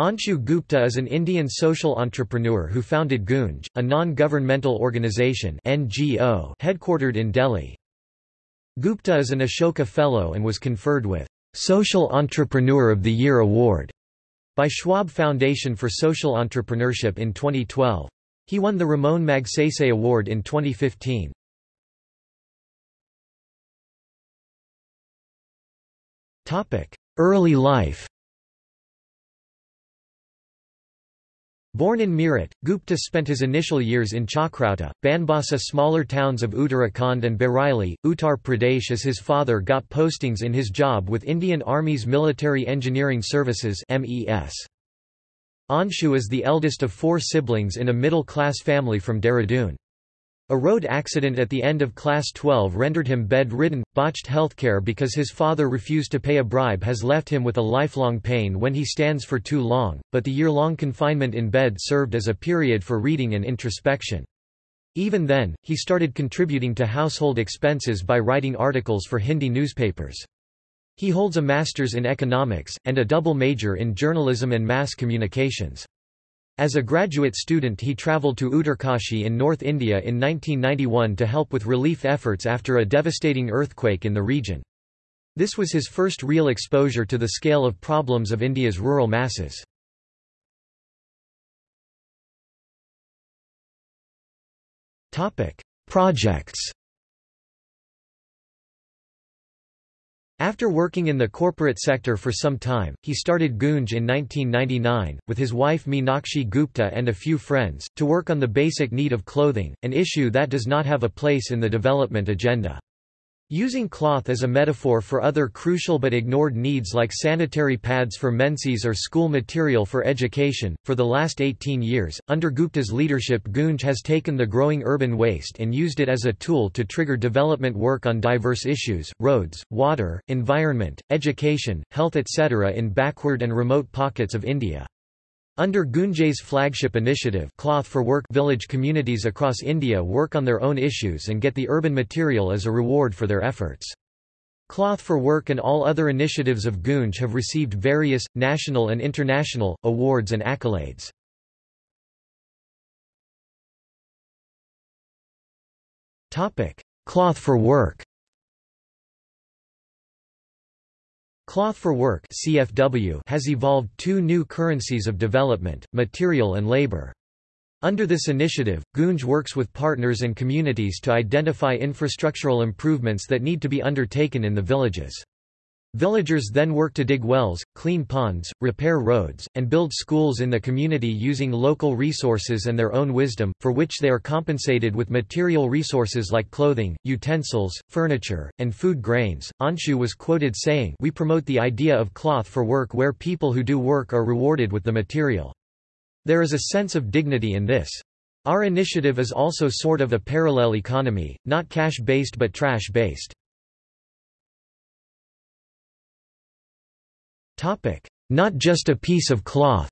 Anshu Gupta is an Indian social entrepreneur who founded Goonj, a non-governmental organization NGO headquartered in Delhi. Gupta is an Ashoka Fellow and was conferred with Social Entrepreneur of the Year award by Schwab Foundation for Social Entrepreneurship in 2012. He won the Ramon Magsaysay Award in 2015. Early life Born in Meerut, Gupta spent his initial years in Chakrata, Banbasa smaller towns of Uttarakhand and Bareilly, Uttar Pradesh as his father got postings in his job with Indian Army's Military Engineering Services. Anshu is the eldest of four siblings in a middle-class family from Dehradun. A road accident at the end of Class 12 rendered him bedridden. Botched healthcare because his father refused to pay a bribe has left him with a lifelong pain when he stands for too long, but the year-long confinement in bed served as a period for reading and introspection. Even then, he started contributing to household expenses by writing articles for Hindi newspapers. He holds a master's in economics, and a double major in journalism and mass communications. As a graduate student he travelled to Uttarkashi in North India in 1991 to help with relief efforts after a devastating earthquake in the region. This was his first real exposure to the scale of problems of India's rural masses. Projects After working in the corporate sector for some time, he started Goonj in 1999, with his wife Meenakshi Gupta and a few friends, to work on the basic need of clothing, an issue that does not have a place in the development agenda. Using cloth as a metaphor for other crucial but ignored needs like sanitary pads for menses or school material for education, for the last 18 years, under Gupta's leadership Goonj has taken the growing urban waste and used it as a tool to trigger development work on diverse issues, roads, water, environment, education, health etc. in backward and remote pockets of India. Under Goonj's flagship initiative Cloth for Work village communities across India work on their own issues and get the urban material as a reward for their efforts. Cloth for Work and all other initiatives of Goonj have received various, national and international, awards and accolades. Cloth for Work Cloth for Work CFW has evolved two new currencies of development, material and labor. Under this initiative, Goonj works with partners and communities to identify infrastructural improvements that need to be undertaken in the villages. Villagers then work to dig wells, clean ponds, repair roads, and build schools in the community using local resources and their own wisdom, for which they are compensated with material resources like clothing, utensils, furniture, and food grains. Anshu was quoted saying, We promote the idea of cloth for work where people who do work are rewarded with the material. There is a sense of dignity in this. Our initiative is also sort of a parallel economy, not cash-based but trash-based. Not just a piece of cloth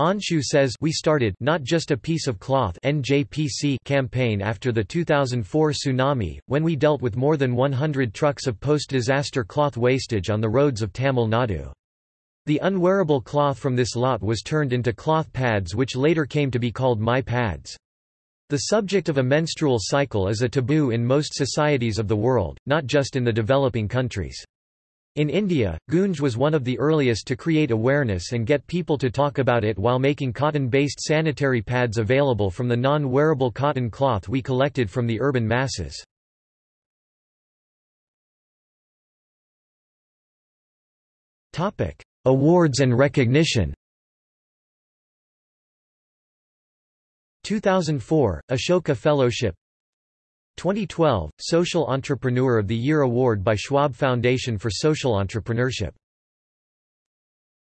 Anshu says we started not just a piece of cloth NJPC campaign after the 2004 tsunami, when we dealt with more than 100 trucks of post-disaster cloth wastage on the roads of Tamil Nadu. The unwearable cloth from this lot was turned into cloth pads which later came to be called My Pads. The subject of a menstrual cycle is a taboo in most societies of the world, not just in the developing countries. In India, Goonj was one of the earliest to create awareness and get people to talk about it while making cotton-based sanitary pads available from the non-wearable cotton cloth we collected from the urban masses. Awards and recognition 2004, Ashoka Fellowship. 2012, Social Entrepreneur of the Year Award by Schwab Foundation for Social Entrepreneurship.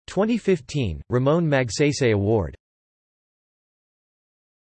2015, Ramon Magsaysay Award